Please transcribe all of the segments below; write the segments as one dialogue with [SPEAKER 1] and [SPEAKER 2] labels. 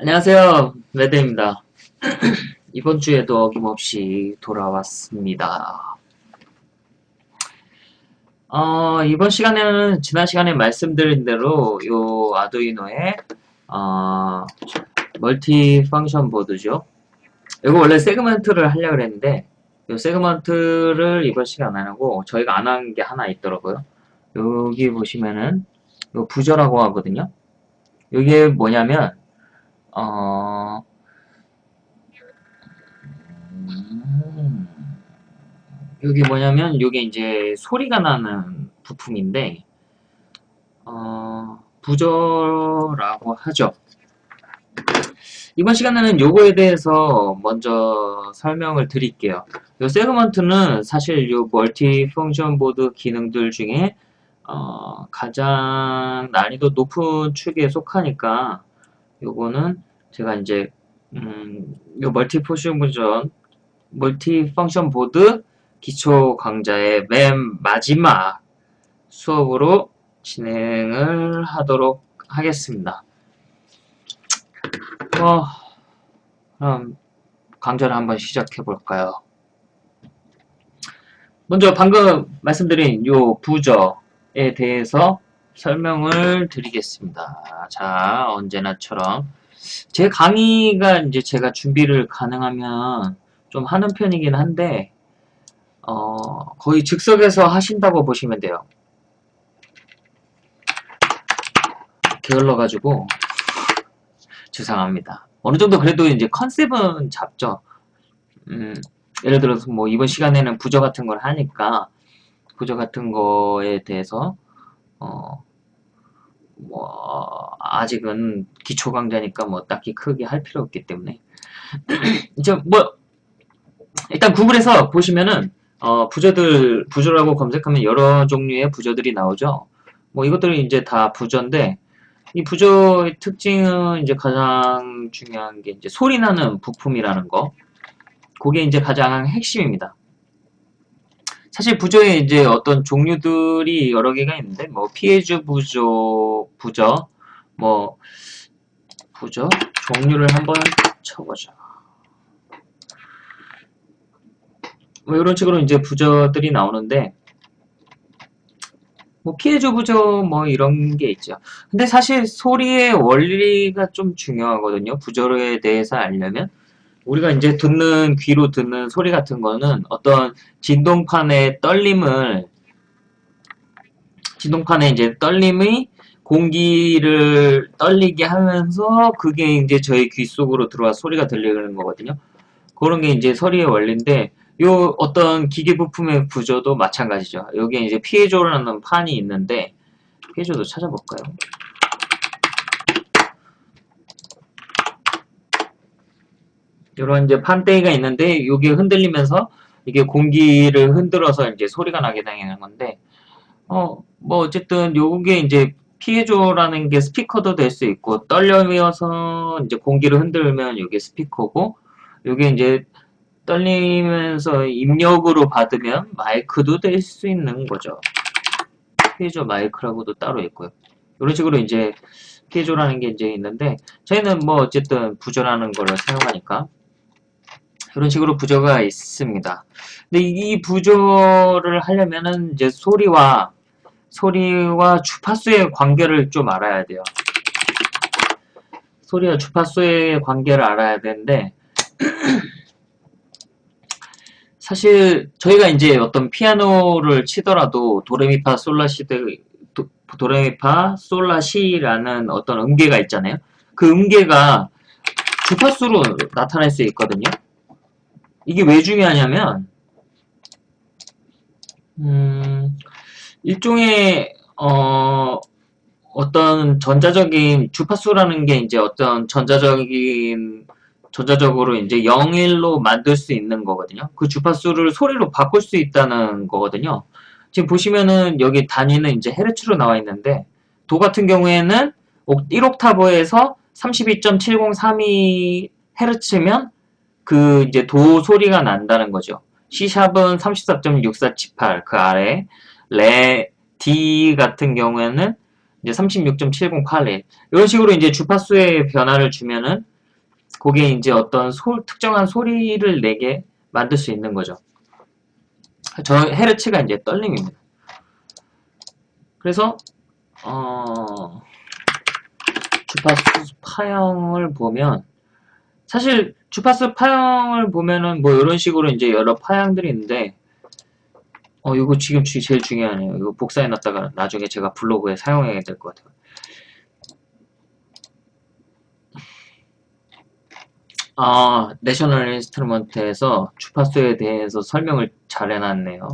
[SPEAKER 1] 안녕하세요. 레드입니다. 이번 주에도 어김없이 돌아왔습니다. 어, 이번 시간에는 지난 시간에 말씀드린 대로 요 아두이노의 어, multi function board죠. 이거 원래 segment를 하려고 했는데 이 segment를 이번 시간 안 하고 저희가 안 한 게 하나 있더라고요. 여기 보시면은 요 부저라고 하거든요. 이게 뭐냐면 어, 음, 여기 뭐냐면 이게 이제 소리가 나는 부품인데 어, 부저라고 하죠. 이번 시간에는 요거에 대해서 먼저 설명을 드릴게요. 요 세그먼트는 사실 요 멀티 펑션 보드 기능들 중에 어, 가장 난이도 높은 축에 속하니까 요거는 제가 이제 음, 요 multi function 버전 multi function 보드 기초 강좌의 맨 마지막 수업으로 진행을 하도록 하겠습니다. 어, 그럼 강좌를 한번 시작해 볼까요? 먼저 방금 말씀드린 요 부저에 대해서 설명을 드리겠습니다. 자, 언제나처럼 제 강의가 이제 제가 준비를 가능하면 좀 하는 편이긴 한데 어, 거의 즉석에서 하신다고 보시면 돼요. 게을러가지고 죄송합니다. 어느 정도 그래도 이제 컨셉은 잡죠. 음, 예를 들어서 뭐 이번 시간에는 부저 같은 걸 하니까 부저 같은 거에 대해서 어, 뭐 아직은 기초 강좌니까 뭐 딱히 크게 할 필요 없기 때문에 이제 뭐 일단 구글에서 보시면은 어, 부저들 부저라고 검색하면 여러 종류의 부저들이 나오죠. 뭐 이것들은 이제 다 부저인데 이 부저의 특징은 이제 가장 중요한 게 이제 소리 나는 부품이라는 거. 그게 이제 가장 핵심입니다. 사실 부저에 이제 어떤 종류들이 여러 개가 있는데 뭐 피해주 부저, 부저, 뭐 부저 종류를 한번 쳐보죠. 뭐 이런 식으로 이제 부저들이 나오는데 뭐 피해주 부저 뭐 이런 게 있죠. 근데 사실 소리의 원리가 좀 중요하거든요. 부저에 대해서 알려면 우리가 이제 듣는 귀로 듣는 소리 같은 거는 어떤 진동판의 떨림을 진동판의 이제 떨림이 공기를 떨리게 하면서 그게 이제 저희 귀 속으로 들어와 소리가 들리는 거거든요. 그런 게 이제 소리의 원리인데 요 어떤 기계 부품의 구조도 마찬가지죠. 여기에 이제 피해조라는 판이 있는데 피해조도 찾아볼까요? 이런 이제 판대기가 있는데 이게 흔들리면서 이게 공기를 흔들어서 이제 소리가 나게 되는 건데 어 뭐 어쨌든 요게 이제 피해조라는 게 스피커도 될 수 있고 떨려서 이제 공기를 흔들면 이게 스피커고 요게 이제 떨리면서 입력으로 받으면 마이크도 될 수 있는 거죠. 피해조 마이크라고도 따로 있고요. 이런 식으로 이제 피해조라는 게 이제 있는데 저희는 뭐 어쨌든 부조라는 거를 사용하니까 이런 식으로 부조가 있습니다. 근데 이 부조를 하려면은 이제 소리와 소리와 주파수의 관계를 좀 알아야 돼요. 소리와 주파수의 관계를 알아야 되는데 사실 저희가 이제 어떤 피아노를 치더라도 도레미파 솔라시드 도레미파 솔라시라는 어떤 음계가 있잖아요. 그 음계가 주파수로 나타날 수 있거든요. 이게 왜 중요하냐면 음, 일종의 어, 어떤 전자적인 주파수라는 게 이제 어떤 전자적인 전자적으로 이제 0일로 만들 수 있는 거거든요. 그 주파수를 소리로 바꿀 수 있다는 거거든요. 지금 보시면은 여기 단위는 이제 헤르츠로 나와 있는데 도 같은 경우에는 1옥타브에서 32.7032 헤르츠면 그 이제 도 소리가 난다는 거죠. C샵은 34.6478 그 아래 레 D 같은 경우에는 이제 36.7081 이런 식으로 이제 주파수의 변화를 주면은 그게 이제 어떤 소, 특정한 소리를 내게 만들 수 있는 거죠. 저 헤르츠가 이제 떨림입니다. 그래서 어, 주파수 파형을 보면 사실 주파수 파형을 보면은 뭐 이런 식으로 이제 여러 파형들이 있는데 어 이거 지금 제일 중요하네요. 이거 복사해 놨다가 나중에 제가 블로그에 사용해야 될 것 같아요. 아, National Instrument에서 주파수에 대해서 설명을 잘 해놨네요.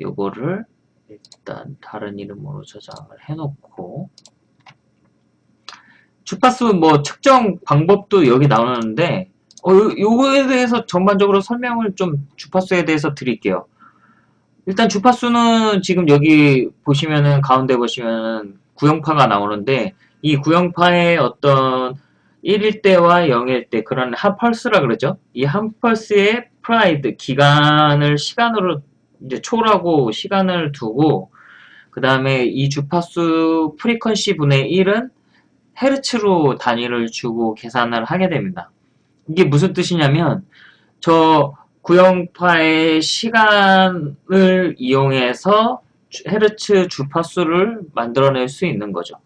[SPEAKER 1] 요거를 일단 다른 이름으로 저장을 해놓고 주파수 뭐 측정 방법도 여기 나오는데 어, 요거에 대해서 전반적으로 설명을 좀 주파수에 대해서 드릴게요. 일단 주파수는 지금 여기 보시면은 가운데 보시면은 구형파가 나오는데 이 구형파의 어떤 1일 때와 0일 때 그런 한 펄스라 그러죠. 이 한 펄스의 period 기간을 시간으로 이제 초라고 시간을 두고 그 다음에 이 주파수 frequency 분의 1은 헤르츠로 단위를 주고 계산을 하게 됩니다. 이게 무슨 뜻이냐면 저 구형파의 시간을 이용해서 헤르츠 주파수를 만들어낼 수 있는 거죠.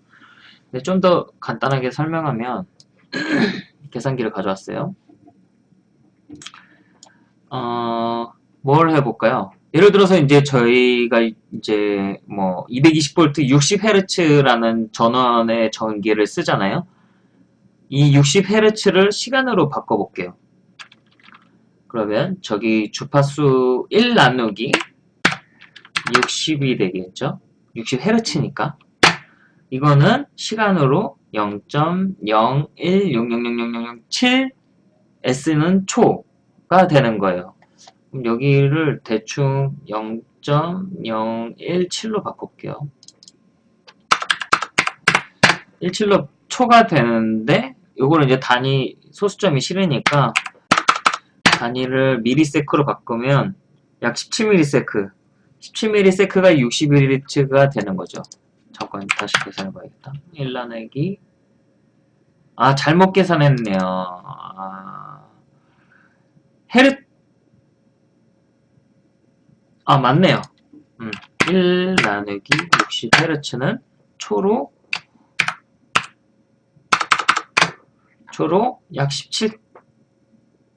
[SPEAKER 1] 좀 더 간단하게 설명하면 계산기를 가져왔어요. 어, 뭘 해볼까요? 예를 들어서 이제 저희가 이제 뭐 220V 60Hz라는 전원의 전기를 쓰잖아요. 이 60Hz를 시간으로 바꿔볼게요. 그러면 저기 주파수 1 나누기 60이 되겠죠? 60Hz니까. 이거는 시간으로 0.016000007 S는 초가 되는 거예요. 여기를 대충 0.017로 바꿀게요. 17로 초가 되는데 요거는 이제 단위 소수점이 싫으니까 단위를 미리세크로 바꾸면 약 17msec 17msec가 60Hz가 되는 거죠. 잠깐 다시 계산해 봐야겠다. 1 나누기 아 잘못 계산했네요. 아, 헤르 아 맞네요. 음, 1 나누기 60Hz는 초로 초로 약 17,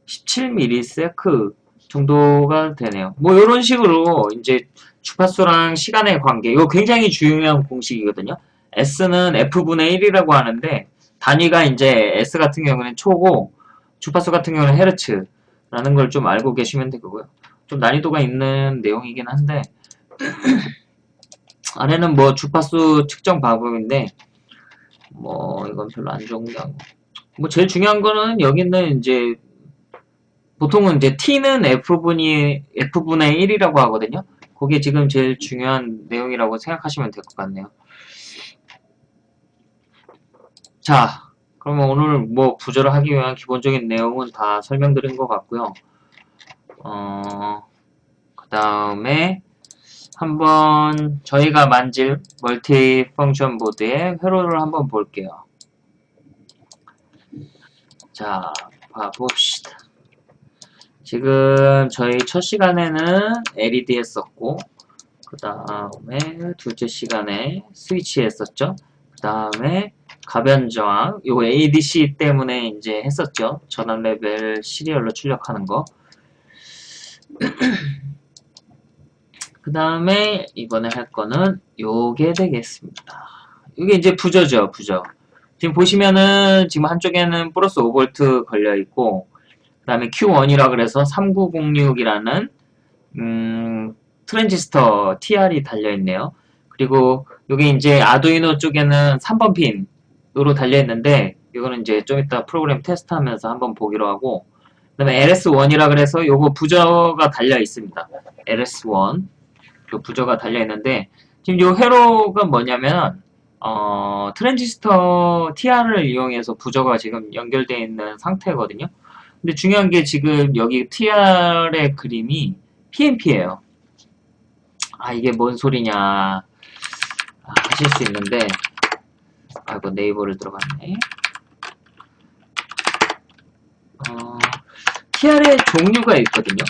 [SPEAKER 1] 17ms 정도가 되네요. 뭐 이런 식으로 이제 주파수랑 시간의 관계 이거 굉장히 중요한 공식이거든요. S는 F분의 1이라고 하는데 단위가 이제 S 같은 경우는 초고 주파수 같은 경우는 헤르츠라는 걸 좀 알고 계시면 되고요. 좀 난이도가 있는 내용이긴 한데 안에는 뭐 주파수 측정 방법인데 뭐 이건 별로 안 좋은 게 아니고 뭐 제일 중요한 거는 여기는 이제 보통은 이제 t는 f분이 f분의 1이라고 하거든요. 그게 지금 제일 중요한 내용이라고 생각하시면 될 것 같네요. 자, 그러면 오늘 뭐 부저를 하기 위한 기본적인 내용은 다 설명드린 것 같고요. 어, 그 다음에 한번 저희가 만질 multi function 보드의 회로를 한번 볼게요. 자, 봐봅시다. 지금 저희 첫 시간에는 LED 했었고 그 다음에 둘째 시간에 스위치 했었죠. 그 다음에 가변 저항 요 ADC 때문에 이제 했었죠. 전압 레벨 serial로 출력하는 거. 그 다음에 이번에 할 거는 요게 되겠습니다. 이게 이제 부저죠, 부저. 지금 보시면은 지금 한쪽에는 플러스 5V 걸려 있고 그 다음에 Q1이라 그래서 3906이라는 음, 트랜지스터 TR이 달려있네요. 그리고 여기 이제 아두이노 쪽에는 3번 핀으로 달려있는데 이거는 이제 좀 이따 프로그램 테스트하면서 한번 보기로 하고 그 다음에 LS1이라 그래서 요거 부저가 달려 있습니다. LS1 그 부저가 달려 있는데 지금 요 회로가 뭐냐면 어, 트랜지스터 TR을 이용해서 부저가 지금 연결되어 있는 상태거든요. 근데 중요한 게 지금 여기 TR의 그림이 PNP예요. 아 이게 뭔 소리냐 아, 하실 수 있는데 아이고 네이버를 들어갔네. 어, TR의 종류가 있거든요.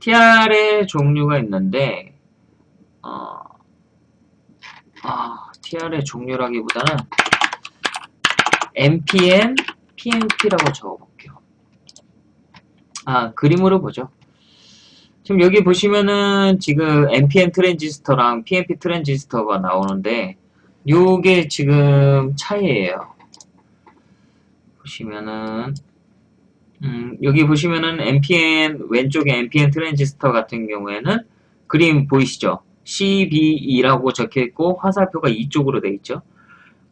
[SPEAKER 1] TR의 종류가 있는데 어, 아, TR의 종류라기보다는 MPN, PNP라고 적어볼게요. 아, 그림으로 보죠. 지금 여기 보시면은 지금 NPN 트랜지스터랑 PNP 트랜지스터가 나오는데 요게 지금 차이예요. 보시면은 음, 여기 보시면은 NPN 왼쪽에 NPN 트랜지스터 같은 경우에는 그림 보이시죠? CBE라고 적혀 있고 화살표가 이쪽으로 돼 있죠.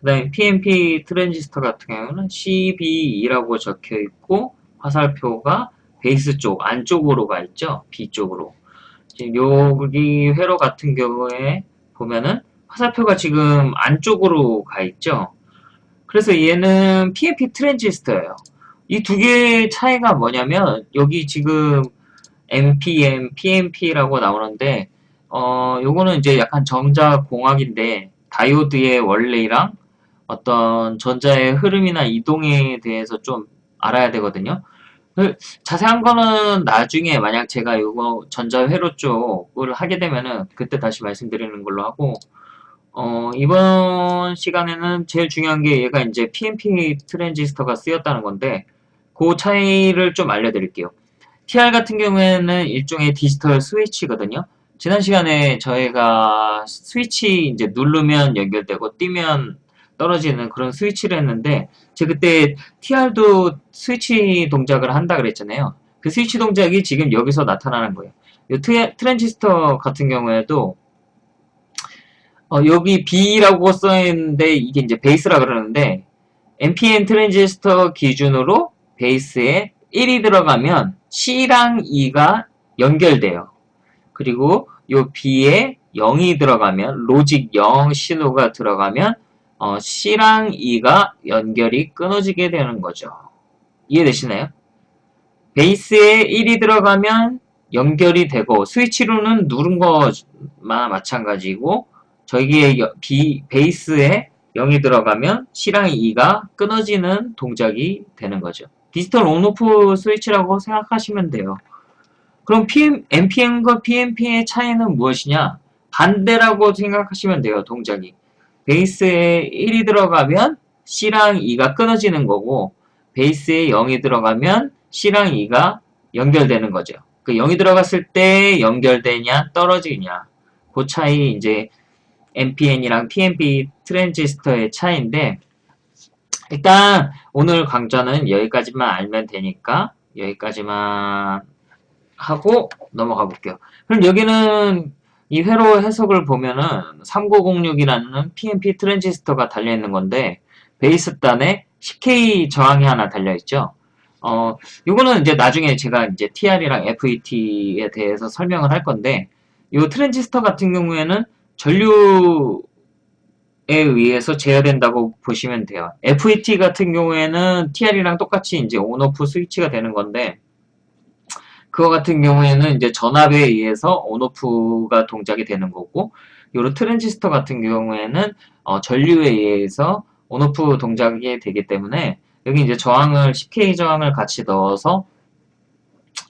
[SPEAKER 1] 그 다음에 PNP 트랜지스터 같은 경우는 CBE라고 적혀 있고 화살표가 베이스 쪽 안쪽으로 가 있죠. B 쪽으로. 지금 여기 회로 같은 경우에 보면은 화살표가 지금 안쪽으로 가 있죠. 그래서 얘는 PNP 트랜지스터예요. 이 두 개의 차이가 뭐냐면 여기 지금 NPM, PNP라고 나오는데 어 요거는 이제 약간 전자공학인데 다이오드의 원리랑 어떤 전자의 흐름이나 이동에 대해서 좀 알아야 되거든요. 그 자세한 거는 나중에 만약 제가 이거 전자회로 쪽을 하게 되면은 그때 다시 말씀드리는 걸로 하고 어, 이번 시간에는 제일 중요한 게 얘가 이제 PNP 트랜지스터가 쓰였다는 건데 그 차이를 좀 알려드릴게요. TR 같은 경우에는 일종의 디지털 스위치거든요. 지난 시간에 저희가 스위치 이제 누르면 연결되고 뛰면 떨어지는 그런 스위치를 했는데 제가 그때 TR도 스위치 동작을 한다 그랬잖아요. 그 스위치 동작이 지금 여기서 나타나는 거예요. 이 트랜지스터 같은 경우에도 어, 여기 B라고 써있는데 이게 이제 베이스라 그러는데 NPN 트랜지스터 기준으로 베이스에 1이 들어가면 C랑 E가 연결돼요. 그리고 요 B에 0이 들어가면 logic 0 신호가 들어가면 어, C랑 E가 연결이 끊어지게 되는 거죠. 이해되시나요? 베이스에 1이 들어가면 연결이 되고 스위치로는 누른 거만 마찬가지고 저기에 B, 베이스에 0이 들어가면 C랑 E가 끊어지는 동작이 되는 거죠. 디지털 온오프 스위치라고 생각하시면 돼요. 그럼 PM, NPM과 PNP의 차이는 무엇이냐? 반대라고 생각하시면 돼요, 동작이. 베이스에 1이 들어가면 C랑 E가 끊어지는 거고 베이스에 0이 들어가면 C랑 E가 연결되는 거죠. 그 0이 들어갔을 때 연결되냐 떨어지냐 그 차이 이제 NPN이랑 PNP 트랜지스터의 차이인데 일단 오늘 강좌는 여기까지만 알면 되니까 여기까지만 하고 넘어가 볼게요. 그럼 여기는 이 회로 해석을 보면은 3906이라는 PNP 트랜지스터가 달려있는 건데 베이스단에 10K 저항이 하나 달려있죠. 어, 요거는 이제 나중에 제가 이제 TR이랑 FET에 대해서 설명을 할 건데 이 트랜지스터 같은 경우에는 전류에 의해서 제어된다고 보시면 돼요. FET 같은 경우에는 TR이랑 똑같이 이제 on off 스위치가 되는 건데 그거 같은 경우에는 이제 전압에 의해서 on off가 동작이 되는 거고 요런 트랜지스터 같은 경우에는 어, 전류에 의해서 on off 동작이 되기 때문에 여기 이제 저항을 10K 저항을 같이 넣어서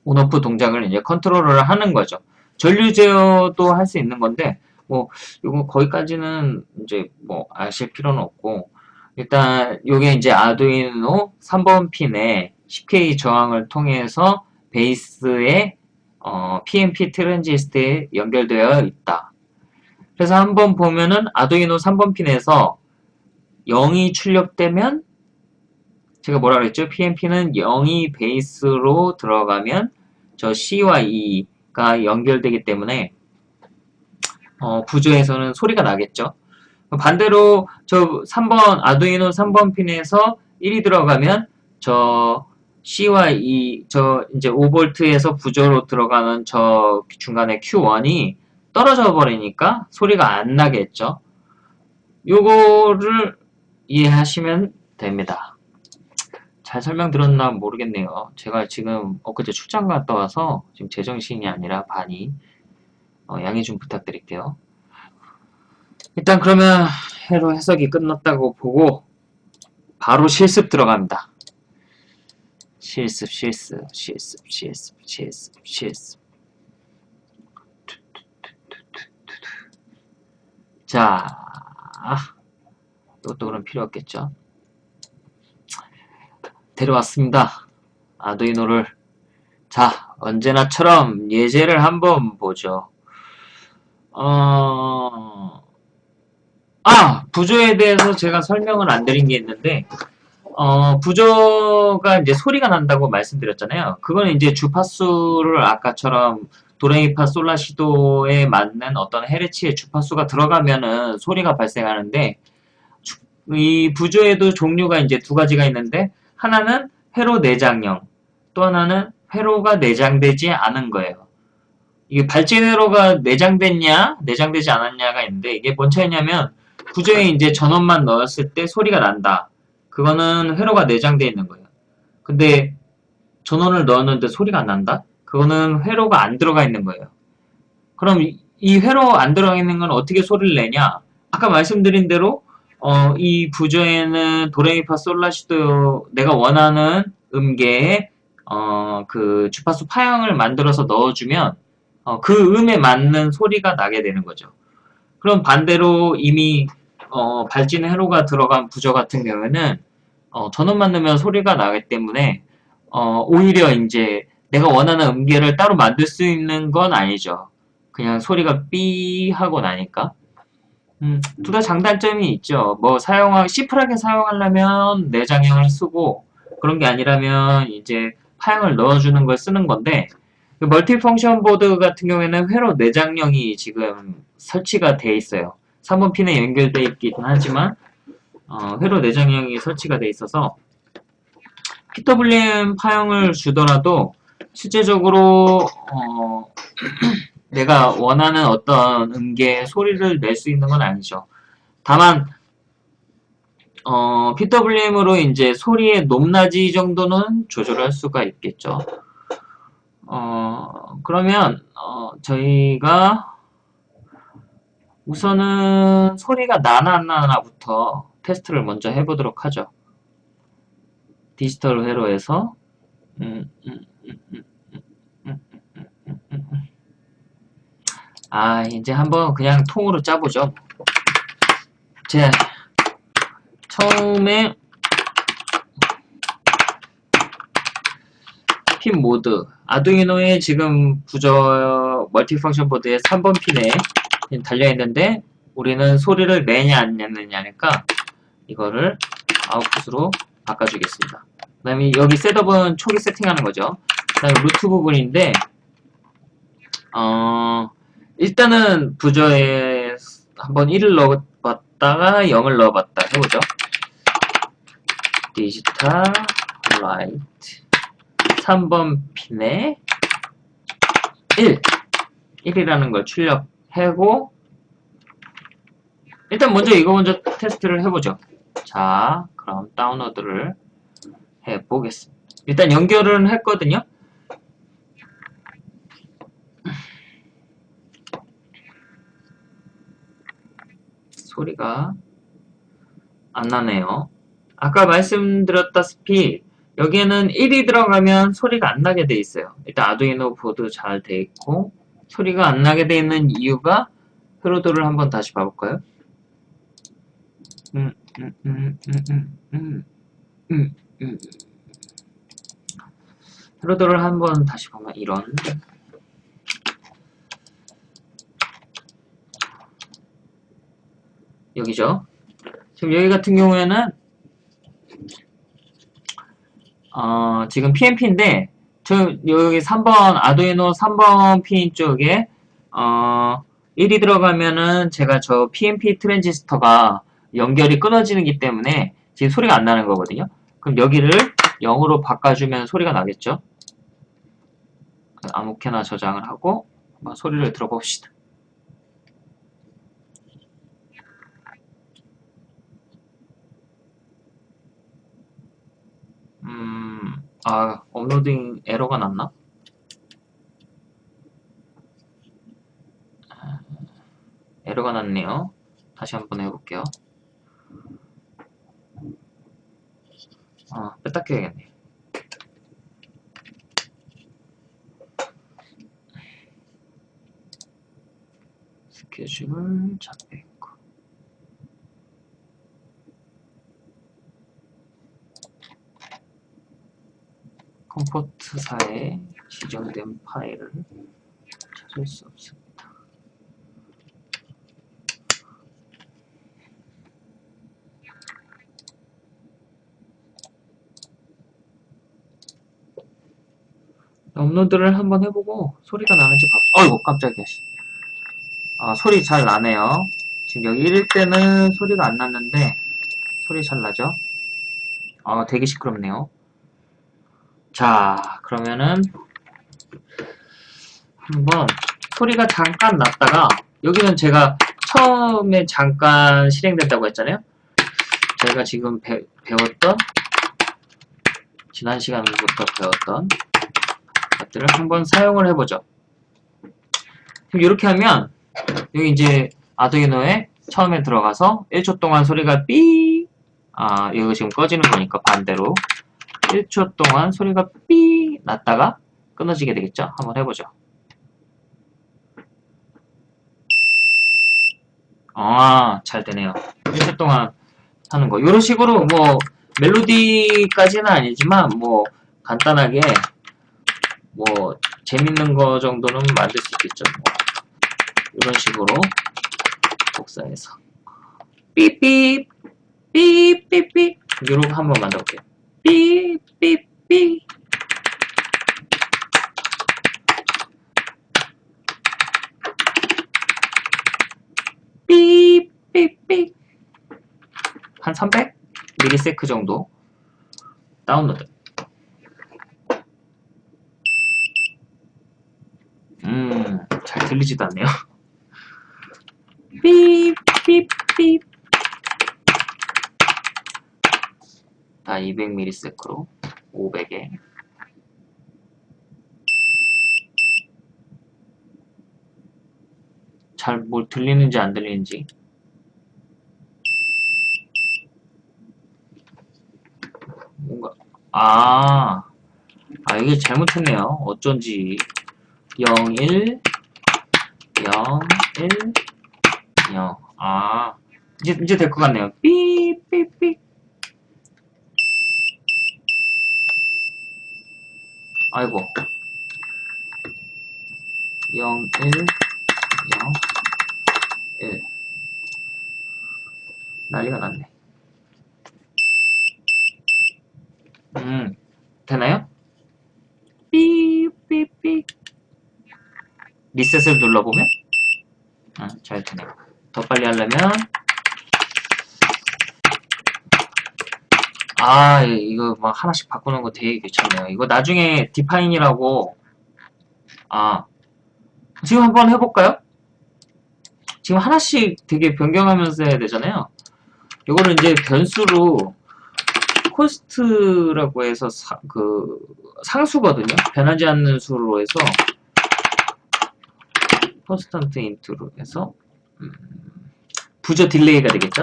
[SPEAKER 1] on off 동작을 이제 컨트롤을 하는 거죠. 전류 제어도 할 수 있는 건데 뭐 요거 거기까지는 이제 뭐 아실 필요는 없고 일단 요게 이제 Arduino 3번 핀에 10K 저항을 통해서 베이스에 어, PNP 트랜지스터에 연결되어 있다. 그래서 한번 보면은 Arduino 3번 핀에서 0이 출력되면 제가 뭐라 그랬죠? PNP는 0이 베이스로 들어가면 저 C와 E가 연결되기 때문에 어, 부저에서는 소리가 나겠죠. 반대로 저 3번 Arduino 3번 핀에서 1이 들어가면 저 C와 E, 저 이제 5V에서 부조로 들어가는 저 중간에 Q1이 떨어져 버리니까 소리가 안 나겠죠. 요거를 이해하시면 됩니다. 잘 설명드렸나 모르겠네요. 제가 지금 엊그제 출장 갔다 와서 지금 제정신이 아니라 반이 어, 양해 좀 부탁드릴게요. 일단 그러면 해로 해석이 끝났다고 보고 바로 실습 들어갑니다. 실습, 실습, 실습, 실습, 실습, 실습. 자, 이것도 그럼 필요 없겠죠? 데려왔습니다. 아두이노를. 자, 언제나처럼 예제를 한번 보죠. 어, 아! 부조에 대해서 제가 설명을 안 드린 게 있는데, 어, 부조가 이제 소리가 난다고 말씀드렸잖아요. 그건 이제 주파수를 아까처럼 도레미파 솔라시도에 맞는 어떤 헤르츠의 주파수가 들어가면은 소리가 발생하는데, 이 부조에도 종류가 이제 두 가지가 있는데, 하나는 회로 내장형, 또 하나는 회로가 내장되지 않은 거예요. 이게 발진 회로가 내장됐냐, 내장되지 않았냐가 있는데, 이게 뭔 차이냐면, 부조에 이제 전원만 넣었을 때 소리가 난다. 그거는 회로가 내장되어 있는 거예요. 근데 전원을 넣었는데 소리가 안 난다? 그거는 회로가 안 들어가 있는 거예요. 그럼 이 회로 안 들어가 있는 건 어떻게 소리를 내냐? 아까 말씀드린 대로 어, 이 부조에는 도레미파 솔라시도 내가 원하는 음계에 어, 그 주파수 파형을 만들어서 넣어주면 어, 그 음에 맞는 소리가 나게 되는 거죠. 그럼 반대로 이미 어, 발진 회로가 들어간 부저 같은 경우에는 어, 전원만 넣으면 소리가 나기 때문에 어, 오히려 이제 내가 원하는 음계를 따로 만들 수 있는 건 아니죠. 그냥 소리가 삐 하고 나니까. 음, 둘 다 장단점이 있죠. 뭐 사용하 시플하게 사용하려면 내장형을 쓰고 그런 게 아니라면 이제 파형을 넣어주는 걸 쓰는 건데 그 멀티 펑션 보드 같은 경우에는 회로 내장형이 지금 설치가 돼 있어요. 3번 핀에 연결되어 있긴 하지만 어, 회로 내장형이 설치가 돼 있어서 PWM 파형을 주더라도 실제적으로 어, 내가 원하는 어떤 음계의 소리를 낼 수 있는 건 아니죠. 다만 어, PWM으로 이제 소리의 높낮이 정도는 조절할 수가 있겠죠. 어, 그러면 어, 저희가 우선은 소리가 나나 안 나나부터 테스트를 먼저 해보도록 하죠. 디지털 회로에서 음, 음, 음, 아 이제 한번 그냥 통으로 짜보죠. 제 처음에 pin mode Arduino의 지금 부저 multi function 보드의 3번 핀에 달려있는데 우리는 소리를 내냐 안 내느냐니까 이거를 아웃풋으로 바꿔주겠습니다. 그 다음에 여기 setup은 초기 세팅하는 거죠. 그 다음에 loop 부분인데 어 일단은 부저에 한번 1을 넣어봤다가 0을 넣어봤다 해보죠. digital write 3번 핀에 1 1이라는 걸 출력하고 일단 먼저 이거 먼저 테스트를 해보죠. 자, 그럼 다운로드를 해보겠습니다. 일단 연결은 했거든요. 소리가 안 나네요. 아까 말씀드렸다시피 여기에는 1이 들어가면 소리가 안 나게 돼 있어요. 일단 아두이노 보드 잘 돼 있고 소리가 안 나게 돼 있는 이유가 흐로도를 한번 다시 봐볼까요? 음, 음, 음, 음, 음, 음, 음. 흐로도를 한번 다시 보면 이런 여기죠. 지금 여기 같은 경우에는 어, 지금 PMP인데 저 여기 3번 아두이노 3번 핀 쪽에 어, 1이 들어가면은 제가 저 PMP 트랜지스터가 연결이 끊어지기 때문에 지금 소리가 안 나는 거거든요. 그럼 여기를 0으로 바꿔주면 소리가 나겠죠. 아무렇게나 저장을 하고 한번 소리를 들어봅시다. 음, 아, 업로딩 에러가 났나? 에러가 났네요. 다시 한번 해볼게요. 아, 뺐다 껴야겠네. 스케줄 잡혀있고. 컴포트사에 지정된 파일을 찾을 수 없습니다. 업로드를 한번 해보고 소리가 나는지 봐. 어이구 깜짝이야. 씨. 아 소리 잘 나네요. 지금 여기 1일 때는 소리가 안 났는데 소리 잘 나죠? 아 되게 시끄럽네요. 자 그러면은 한번 소리가 잠깐 났다가 여기는 제가 처음에 잠깐 실행됐다고 했잖아요. 저희가 지금 배, 배웠던 지난 시간부터 배웠던 것들을 한번 사용을 해보죠. 그럼 이렇게 하면 여기 이제 아두이노에 처음에 들어가서 1초 동안 소리가 삐 아, 이거 지금 꺼지는 거니까 반대로 1초 동안 소리가 삐 났다가 끊어지게 되겠죠? 한번 해보죠. 아, 잘 되네요. 1초 동안 하는 거. 이런 식으로 뭐 멜로디까지는 아니지만 뭐 간단하게 뭐 재밌는 거 정도는 만들 수 있겠죠. 뭐 이런 식으로 복사해서 삐삐 삐삐삐 이렇게 한번 만들어볼게요. 삐삐삐. 삐삐삐. 한 300 미리세크 정도 다운로드. 음, 잘 들리지도 않네요. 삐삐삐 200ms로 500에 잘 뭘 들리는지 안 들리는지 뭔가 아, 아 이게 잘못했네요. 어쩐지 0, 1, 0, 1, 0. 아, 이제, 이제 될 것 같네요. 삐, 삐, 삐. 아이고. 0, 1, 0, 1. 난리가 났네. 음, 되나요? 삐, 삐, 삐. 리셋을 눌러보면 아, 잘 되네요. 더 빨리 하려면 아 이거 막 하나씩 바꾸는 거 되게 귀찮네요. 이거 나중에 디파인이라고 아 지금 한번 해볼까요? 지금 하나씩 되게 변경하면서 해야 되잖아요. 이거를 이제 변수로 const라고 해서 사, 그 상수거든요. 변하지 않는 수로 해서 constant int로 해서 음, 부저 delay가 되겠죠?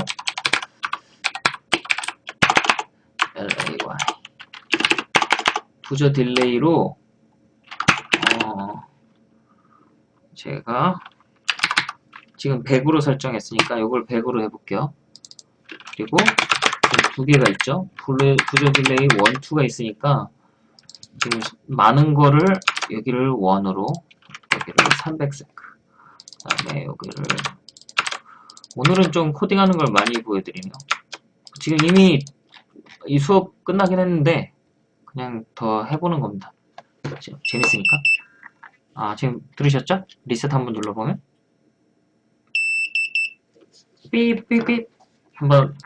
[SPEAKER 1] 부저 delay로 어, 제가 지금 100으로 설정했으니까 이걸 100으로 해볼게요. 그리고 두 개가 있죠. 부저 delay 1, 2가 있으니까 지금 많은 거를 여기를 1으로 여기를 300 sec 그 다음에 여기를 오늘은 좀 코딩하는 걸 많이 보여드리네요. 지금 이미 이 수업 끝나긴 했는데 그냥 더 해보는 겁니다. 재밌으니까. 아 지금 들으셨죠? 리셋 한번 눌러보면 삐삐삐 한번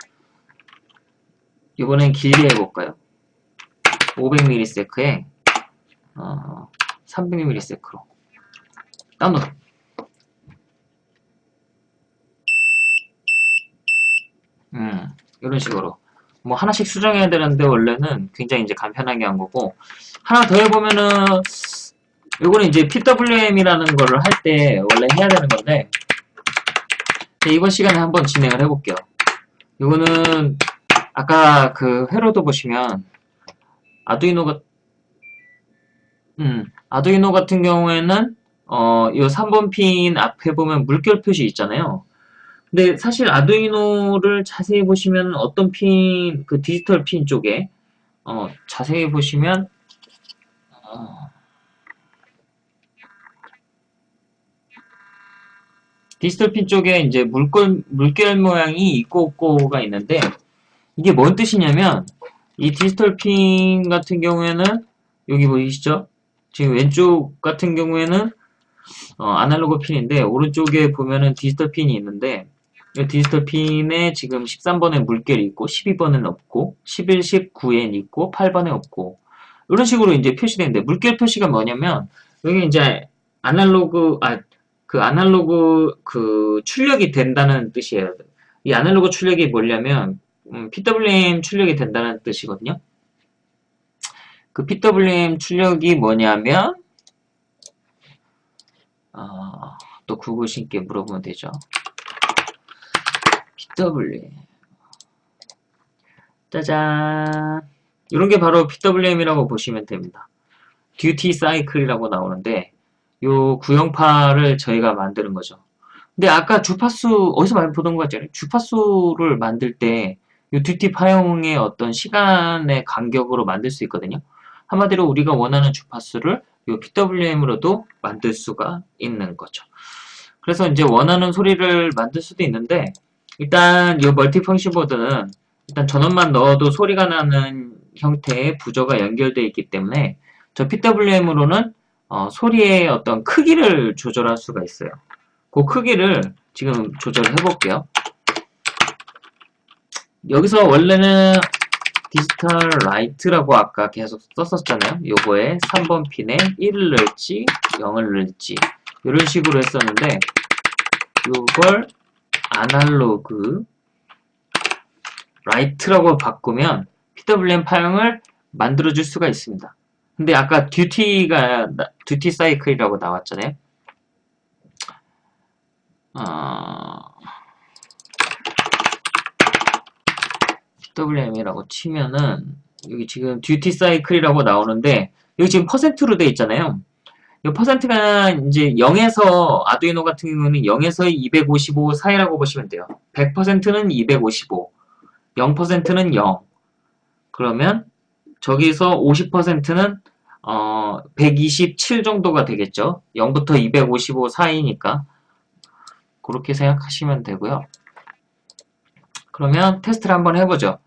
[SPEAKER 1] 이번엔 길게 해볼까요? 500ms에 어, 300ms로 다운로드 음, 이런 식으로. 뭐 하나씩 수정해야 되는데 원래는 굉장히 이제 간편하게 한 거고 하나 더 해보면은 요거는 이제 PWM이라는 거를 할 때 원래 해야 되는 건데 네, 이번 시간에 한번 진행을 해볼게요. 이거는 아까 그 회로도 보시면 아두이노가 음, 아두이노 같은 경우에는 어, 이 3번 핀 앞에 보면 물결 표시 있잖아요. 근데 사실 아두이노를 자세히 보시면 어떤 핀, 그 디지털 핀 쪽에 어, 자세히 보시면 어, 디지털 핀 쪽에 이제 물결, 물결 모양이 있고 없고가 있는데 이게 뭔 뜻이냐면 이 디지털 핀 같은 경우에는 여기 보이시죠? 지금 왼쪽 같은 경우에는 어, 아날로그 핀인데 오른쪽에 보면은 디지털 핀이 있는데 이 디지털 핀에 지금 13번에 물결이 있고 12번은 없고 11, 19엔 있고 8번에 없고 이런 식으로 이제 표시되는데 물결 표시가 뭐냐면 여기 이제 아날로그 아 그 아날로그 그 출력이 된다는 뜻이에요. 이 아날로그 출력이 뭐냐면 음, PWM 출력이 된다는 뜻이거든요. 그 PWM 출력이 뭐냐면 어, 또 구구신께 물어보면 되죠. PWM 짜잔 이런 게 바로 PWM이라고 보시면 됩니다. 듀티 사이클이라고 나오는데 요 구형파를 저희가 만드는 거죠. 근데 아까 주파수 어디서 많이 보던 거 같잖아요. 주파수를 만들 때이 듀티 파형의 어떤 시간의 간격으로 만들 수 있거든요. 한마디로 우리가 원하는 주파수를 이 PWM으로도 만들 수가 있는 거죠. 그래서 이제 원하는 소리를 만들 수도 있는데 일단 이 멀티펑션 보드는 일단 전원만 넣어도 소리가 나는 형태의 부저가 연결되어 있기 때문에 저 PWM으로는 어, 소리의 어떤 크기를 조절할 수가 있어요. 그 크기를 지금 조절해 볼게요. 여기서 원래는 digital write라고 아까 계속 썼었잖아요. 요거에 3번 핀에 1을 넣을지 0을 넣을지 이런 식으로 했었는데 요걸 analog write라고 바꾸면 PWM 파형을 만들어줄 수가 있습니다. 근데 아까 duty가 듀티 사이클이라고 나왔잖아요. 어... PWM이라고 치면은 여기 지금 듀티 사이클이라고 나오는데 여기 지금 퍼센트로 돼 있잖아요. 이 퍼센트가 이제 0에서 아두이노 같은 경우는 0에서 255 사이라고 보시면 돼요. 100%는 255, 0%는 0. 그러면 저기서 50%는 어, 127 정도가 되겠죠. 0부터 255 사이니까 그렇게 생각하시면 되고요. 그러면 테스트를 한번 해보죠.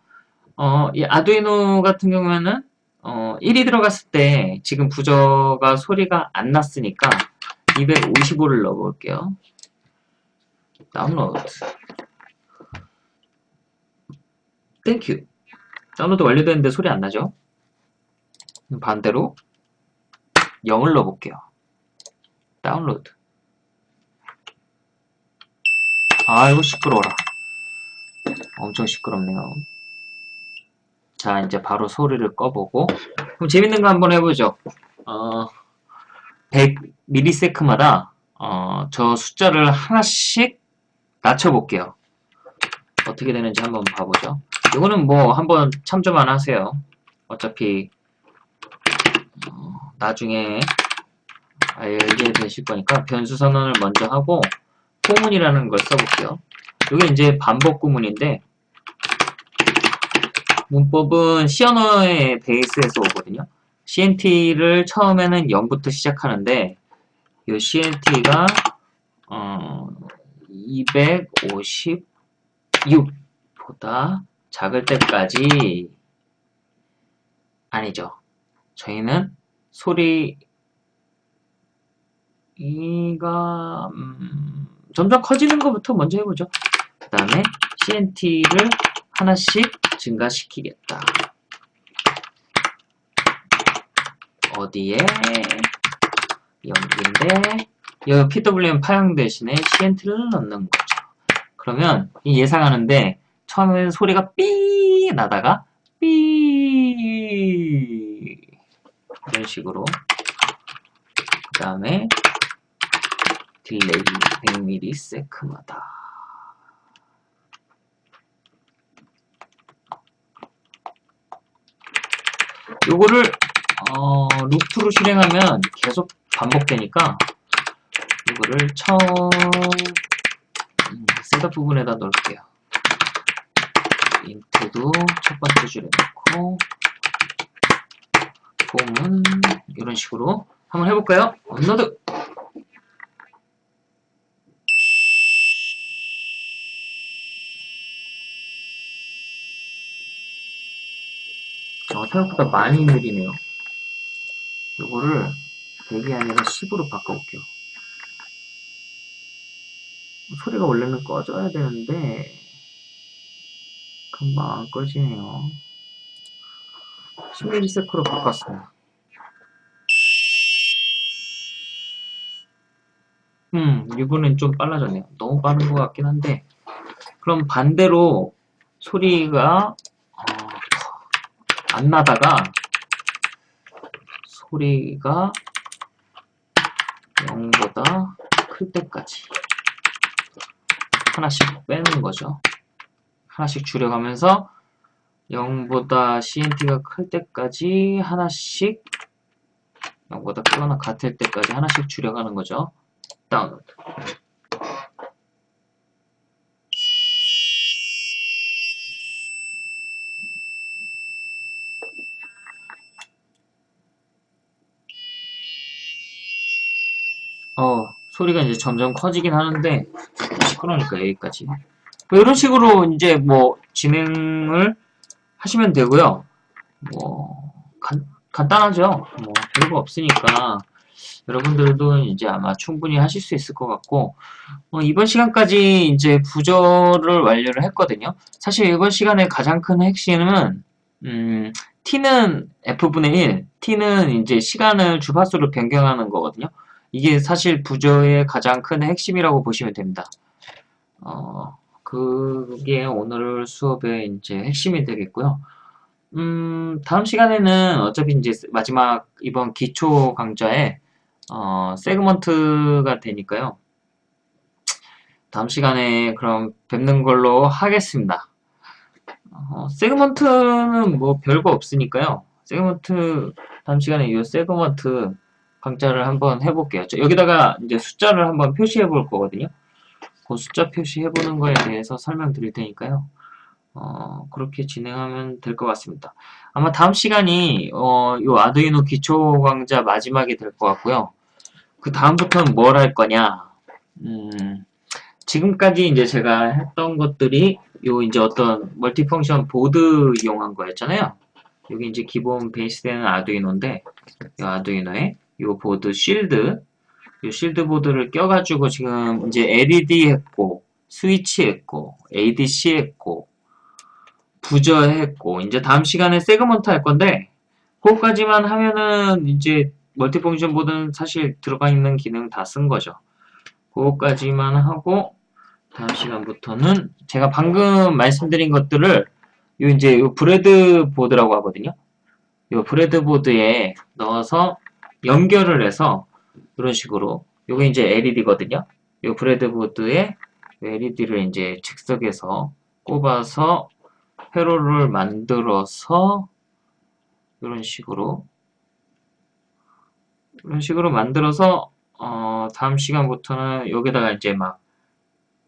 [SPEAKER 1] 어, 이 아두이노 같은 경우에는 어, 1이 들어갔을 때 지금 부저가 소리가 안 났으니까 255를 넣어볼게요. 다운로드. Thank you. 다운로드 완료됐는데 소리 안 나죠? 반대로 0을 넣어볼게요. 다운로드. 아이고 시끄러워라. 엄청 시끄럽네요. 자 이제 바로 소리를 꺼보고 그럼 재밌는 거 한번 해보죠. 어, 100ms마다 어, 저 숫자를 하나씩 낮춰볼게요. 어떻게 되는지 한번 봐보죠. 이거는 뭐 한번 참조만 하세요. 어차피 어, 나중에 알게 되실 거니까 변수 선언을 먼저 하고 포문이라는 걸 써볼게요. 이게 이제 반복 구문인데 문법은 C 언어의 베이스에서 오거든요. CNT를 처음에는 0부터 시작하는데 이 CNT가 어, 256보다 작을 때까지 아니죠. 저희는 소리가 음, 점점 커지는 것부터 먼저 해보죠. 그 다음에 CNT를 하나씩 증가시키겠다. 어디에? 여기인데 이 PWM 파형 대신에 CNT를 넣는 거죠. 그러면 예상하는데 처음에는 소리가 삐 나다가 삐 이런 식으로 그 다음에 delay 100ms마다 요거를 어, 루프로 실행하면 계속 반복되니까 이거를 처음 음, setup 부분에다 넣을게요. int도 첫 번째 줄에 넣고 for문 이런 식으로 한번 해볼까요? 업로드! 어, 생각보다 많이 느리네요. 요거를 100이 아니라 10으로 바꿔볼게요. 소리가 원래는 꺼져야 되는데 금방 안 꺼지네요. 10ms로 바꿨습니다. 음, 이번엔 좀 빨라졌네요. 너무 빠른 것 같긴 한데 그럼 반대로 소리가 어, 안 나다가 소리가 0보다 클 때까지 하나씩 빼는 거죠. 하나씩 줄여가면서 0보다 CNT가 클 때까지 하나씩 0보다 크거나 같을 때까지 하나씩 줄여가는 거죠. 다운로드. 어, 소리가 이제 점점 커지긴 하는데 시끄러우니까 여기까지. 뭐 이런 식으로 이제 뭐 진행을 하시면 되고요. 뭐 간, 간단하죠. 뭐 별거 없으니까 여러분들도 이제 아마 충분히 하실 수 있을 것 같고 어, 이번 시간까지 이제 부저를 완료를 했거든요. 사실 이번 시간의 가장 큰 핵심은 음, t는 f분의 1, t는 이제 시간을 주파수로 변경하는 거거든요. 이게 사실 부저의 가장 큰 핵심이라고 보시면 됩니다. 어, 그게 오늘 수업의 이제 핵심이 되겠고요. 음, 다음 시간에는 어차피 이제 마지막 이번 기초 강좌에 어, segment가 되니까요. 다음 시간에 그럼 뵙는 걸로 하겠습니다. 어, segment는 뭐 별거 없으니까요. segment 다음 시간에 이 segment 강좌를 한번 해볼게요. 여기다가 이제 숫자를 한번 표시해 볼 거거든요. 그 숫자 표시해 보는 거에 대해서 설명드릴 테니까요. 어, 그렇게 진행하면 될 것 같습니다. 아마 다음 시간이 어, 요 아두이노 기초 강좌 마지막이 될 것 같고요. 그 다음부터는 뭘 할 거냐? 음, 지금까지 이제 제가 했던 것들이 요 이제 어떤 multi-function 보드 이용한 거였잖아요. 여기 이제 기본 베이스 되는 아두이노인데 이 아두이노에 요 보드 shield 요 shield 보드를 껴가지고 지금 이제 LED 했고 스위치 했고 ADC 했고 부저 했고 이제 다음 시간에 segment 할 건데 그거까지만 하면은 이제 multi-function 보드는 사실 들어가 있는 기능 다 쓴 거죠. 그거까지만 하고 다음 시간부터는 제가 방금 말씀드린 것들을 요 이제 요 breadboard라고 하거든요. 요 breadboard에 넣어서 연결을 해서 이런 식으로 요게 이제 LED거든요. 요 breadboard에 LED를 이제 즉석에서 꼽아서 회로를 만들어서 이런 식으로 이런 식으로 만들어서 어, 다음 시간부터는 여기다가 이제 막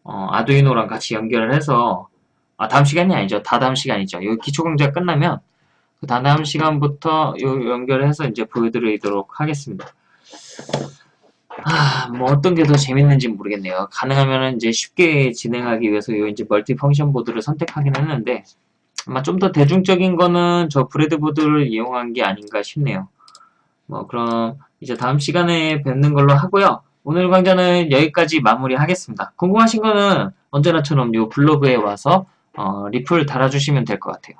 [SPEAKER 1] 어, 아두이노랑 같이 연결을 해서 아 다음 시간이 아니죠. 다 다음 시간이죠. 여기 기초 강좌 끝나면 그 다음 시간부터 요 연결해서 이제 보여드리도록 하겠습니다. 아, 뭐 어떤 게 더 재밌는지 모르겠네요. 가능하면 이제 쉽게 진행하기 위해서 요 이제 multi-function 보드를 선택하긴 했는데 아마 좀 더 대중적인 거는 저 breadboard를 이용한 게 아닌가 싶네요. 뭐 그럼 이제 다음 시간에 뵙는 걸로 하고요. 오늘 강좌는 여기까지 마무리하겠습니다. 궁금하신 거는 언제나처럼 요 블로그에 와서 어, 리플 달아주시면 될 것 같아요.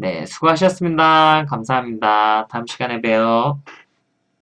[SPEAKER 1] 네, 수고하셨습니다. 감사합니다. 다음 시간에 봬요.